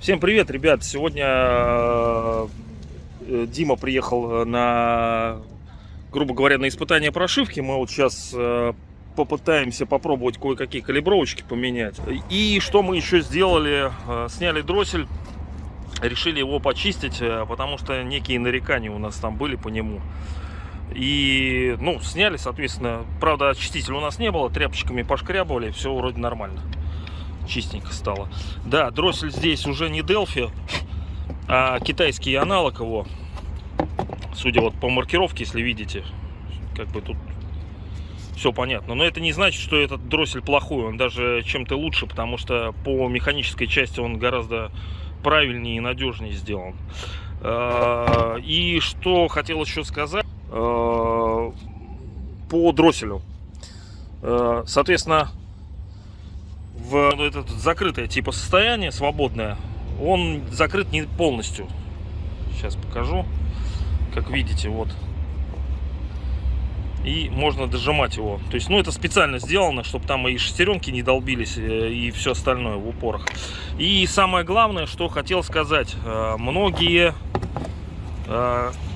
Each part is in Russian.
Всем привет, ребят! Сегодня э, Дима приехал на, грубо говоря, на испытание прошивки. Мы вот сейчас э, попытаемся попробовать кое-какие калибровочки поменять. И что мы еще сделали? Э, сняли дроссель, решили его почистить, э, потому что некие нарекания у нас там были по нему. И, ну, сняли, соответственно. Правда, очистителя у нас не было, тряпочками пошкрябывали, все вроде нормально чистенько стало. Да, дроссель здесь уже не Delphi, а китайский аналог его. Судя вот по маркировке, если видите, как бы тут все понятно. Но это не значит, что этот дроссель плохой. Он даже чем-то лучше, потому что по механической части он гораздо правильнее и надежнее сделан. А, и что хотел еще сказать а, по дросселю. А, соответственно, в ну, это закрытое типа состояние, свободное, он закрыт не полностью. Сейчас покажу. Как видите, вот. И можно дожимать его. То есть, ну, это специально сделано, чтобы там и шестеренки не долбились, э, и все остальное в упорах. И самое главное, что хотел сказать. Э, многие...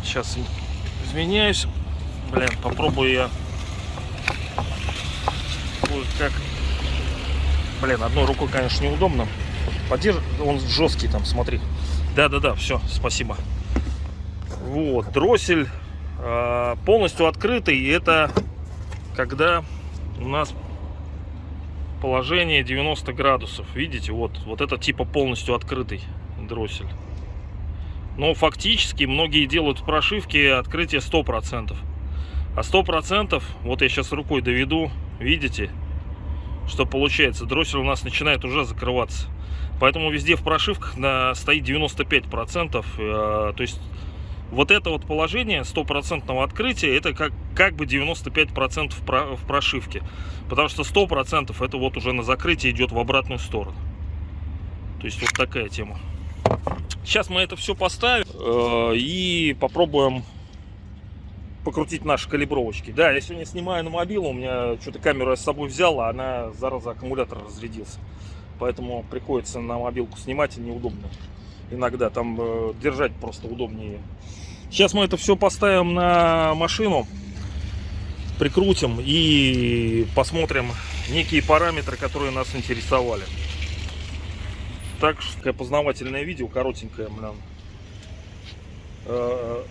Сейчас э, извиняюсь. Блин, попробую я... Как Блин, одной рукой, конечно, неудобно. Поддерж... Он жесткий там, смотри. Да-да-да, все, спасибо. Вот, дроссель полностью открытый. Это когда у нас положение 90 градусов. Видите, вот, вот это типа полностью открытый дроссель. Но фактически многие делают в прошивке открытие 100%. А 100%, вот я сейчас рукой доведу, видите, что получается, дроссель у нас начинает уже закрываться. Поэтому везде в прошивках на, стоит 95%. Э, то есть вот это вот положение стопроцентного открытия, это как, как бы 95% в, в прошивке. Потому что 100% это вот уже на закрытие идет в обратную сторону. То есть вот такая тема. Сейчас мы это все поставим э, и попробуем покрутить наши калибровочки. Да, я сегодня снимаю на мобилу, у меня что-то камеру я с собой взял, а она, зараза, аккумулятор разрядился. Поэтому приходится на мобилку снимать, и неудобно. Иногда там э, держать просто удобнее. Сейчас мы это все поставим на машину, прикрутим и посмотрим некие параметры, которые нас интересовали. Так что такое познавательное видео, коротенькое, блин. Э,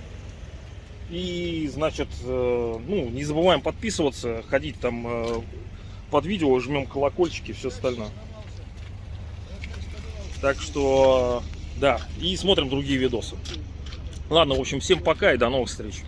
и, значит, э, ну, не забываем подписываться, ходить там э, под видео, жмем колокольчики все остальное. Так что, да, и смотрим другие видосы. Ладно, в общем, всем пока и до новых встреч.